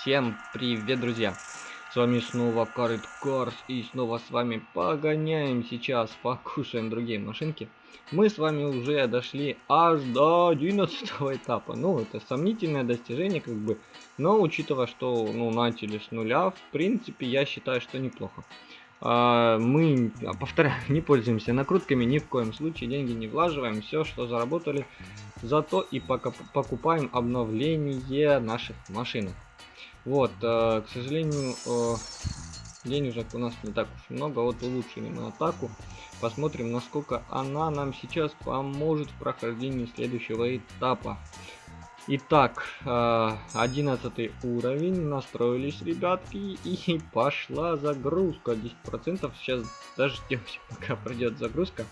Всем привет, друзья! С вами снова Карит Карс и снова с вами погоняем сейчас, покушаем другие машинки. Мы с вами уже дошли аж до 11 этапа. Ну, это сомнительное достижение, как бы. Но, учитывая, что, ну, начали с нуля, в принципе, я считаю, что неплохо. А, мы, а, повторяю, не пользуемся накрутками, ни в коем случае деньги не влаживаем. Все, что заработали, зато и пока покупаем обновление наших машин. Вот, э, к сожалению, э, денежек у нас не так уж много. Вот улучшили мы атаку. Посмотрим, насколько она нам сейчас поможет в прохождении следующего этапа. Итак, э, 11 уровень, настроились, ребятки, и пошла загрузка, 10%, сейчас дождемся, пока пройдет загрузка,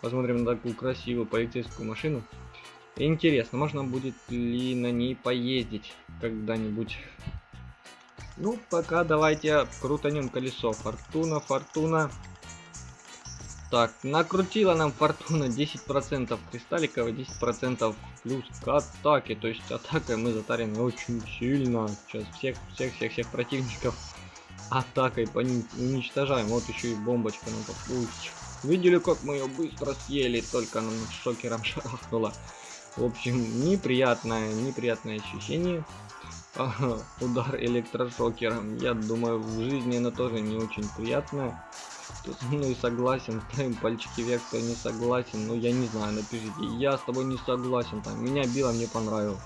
посмотрим на такую красивую полицейскую машину. Интересно, можно будет ли на ней поездить когда-нибудь ну, пока давайте крутанем колесо. Фортуна, фортуна. Так, накрутила нам фортуна 10% кристалликов и 10% плюс к атаке. То есть атакой мы затарены очень сильно. Сейчас всех, всех, всех, всех противников атакой по ним уничтожаем. Вот еще и бомбочка нам попустит. Видели, как мы ее быстро съели, только она шокером шарахнула. В общем, неприятное, неприятное ощущение. Удар электрошокером. Я думаю, в жизни она тоже не очень приятная. Кто со мной согласен, ставим пальчики вверх, кто не согласен. Ну, я не знаю, напишите. Я с тобой не согласен. Там, меня било, мне понравилось.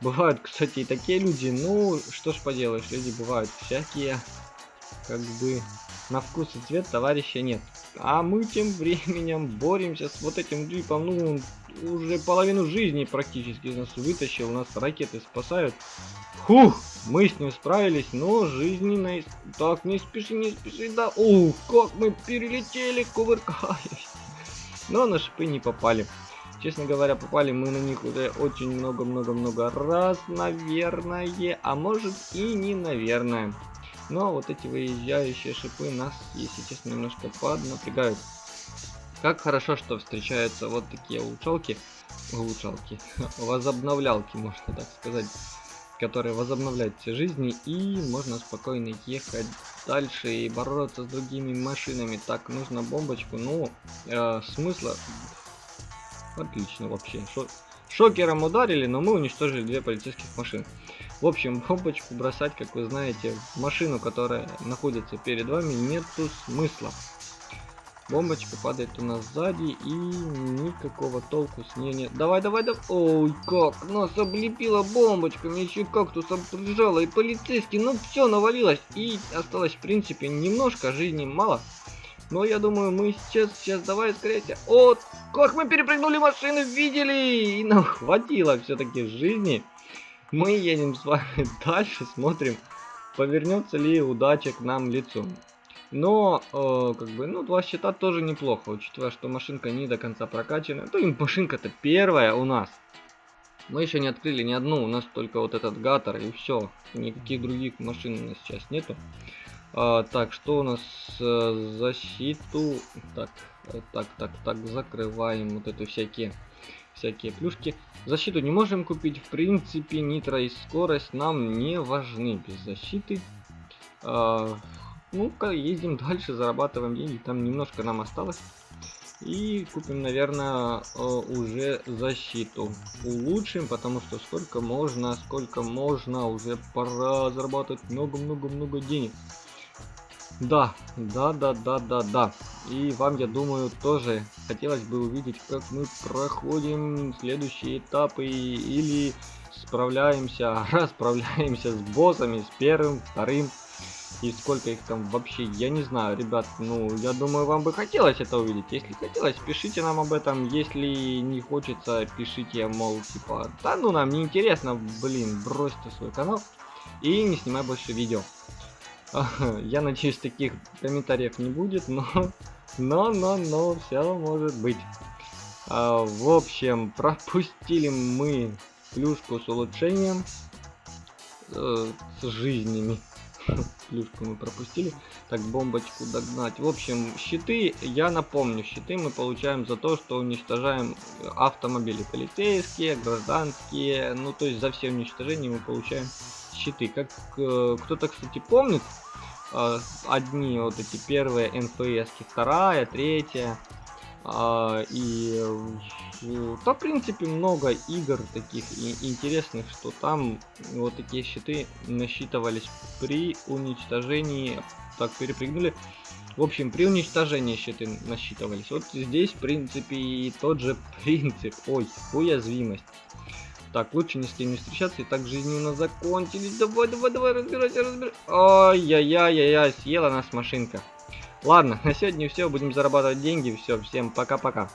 Бывают, кстати, и такие люди. Ну, что ж поделаешь, люди бывают всякие. Как бы на вкус и цвет товарища нет. А мы тем временем боремся с вот этим джипом. Ну, уже половину жизни практически из нас вытащил. Нас ракеты спасают. Фух, мы с ним справились, но жизненной... Так, не спеши, не спеши, да. Ух, как мы перелетели, кувыркаясь. Но на шипы не попали. Честно говоря, попали мы на них уже очень много-много-много раз, наверное. А может и не наверное. Но вот эти выезжающие шипы нас, если честно, немножко поднапрягают. Как хорошо, что встречаются вот такие улучшалки. Улучшалки. Возобновлялки, можно так сказать которые возобновляют все жизни, и можно спокойно ехать дальше и бороться с другими машинами. Так, нужно бомбочку, ну, э, смысла... Отлично вообще. Шо... Шокером ударили, но мы уничтожили две полицейских машины. В общем, бомбочку бросать, как вы знаете, в машину, которая находится перед вами, нету смысла. Бомбочка падает у нас сзади и никакого толку с ней нет. Давай, давай, давай. Ой, как нас облепила бомбочками, еще кактусом прижала и полицейский. Ну все, навалилось. И осталось, в принципе, немножко, жизни мало. Но я думаю, мы сейчас, сейчас, давай скорее. Вот, как мы перепрыгнули машины, видели? И нам хватило все-таки жизни. Мы едем с вами дальше, смотрим, повернется ли удача к нам лицом. Но, э, как бы, ну, два счета тоже неплохо, учитывая, что машинка не до конца прокачана. То и машинка-то первая у нас. Мы еще не открыли ни одну, у нас только вот этот гатор и все. Никаких других машин у нас сейчас нету. А, так, что у нас э, защиту? Так, э, так, так, так, закрываем вот эту всякие, всякие плюшки. Защиту не можем купить, в принципе, нитро и скорость нам не важны без защиты. А, ну-ка, ездим дальше, зарабатываем деньги. Там немножко нам осталось. И купим, наверное, э, уже защиту. Улучшим, потому что сколько можно, сколько можно. Уже пора зарабатывать много-много-много денег. Да, да, да, да, да, да. И вам, я думаю, тоже хотелось бы увидеть, как мы проходим следующие этапы или справляемся, расправляемся с боссами, с первым, вторым, и сколько их там вообще, я не знаю, ребят, ну, я думаю, вам бы хотелось это увидеть. Если хотелось, пишите нам об этом. Если не хочется, пишите, мол, типа, да ну, нам не интересно, блин, бросьте свой канал и не снимай больше видео. Я надеюсь, таких комментариев не будет, но, но, но, но, все может быть. А, в общем, пропустили мы плюшку с улучшением, э, с жизнями. Плюшку мы пропустили. Так, бомбочку догнать. В общем, щиты, я напомню, щиты мы получаем за то, что уничтожаем автомобили полицейские, гражданские. Ну, то есть за все уничтожения мы получаем щиты. Как э, кто-то, кстати, помнит, э, одни вот эти первые НПС, вторая, третья. Э, и то, в принципе, много игр таких интересных, что там вот такие щиты насчитывались при уничтожении. Так, перепрыгнули. В общем, при уничтожении щиты насчитывались. Вот здесь, в принципе, и тот же принцип. Ой, уязвимость. Так, лучше ни с кем не встречаться, и так нас закончились. Давай, давай, давай, разбирайся, разбирайся. Ай-яй-яй-яй, съела нас машинка. Ладно, на сегодня все, будем зарабатывать деньги, все, всем пока-пока.